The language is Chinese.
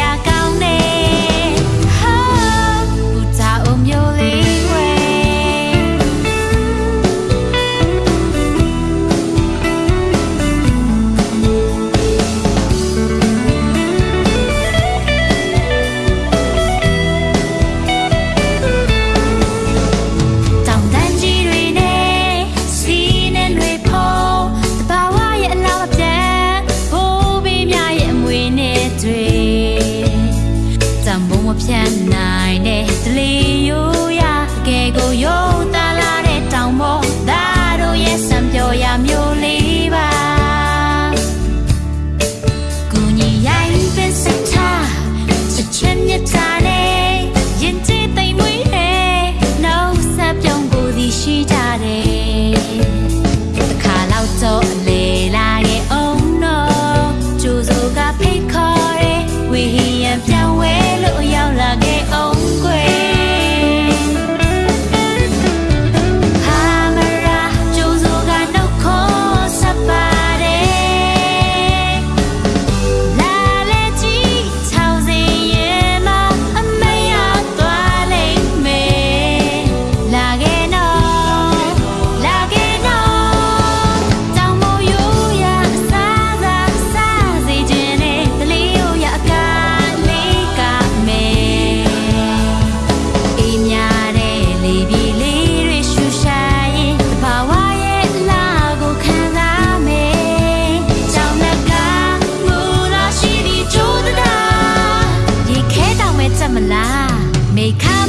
やか怎么啦？没看。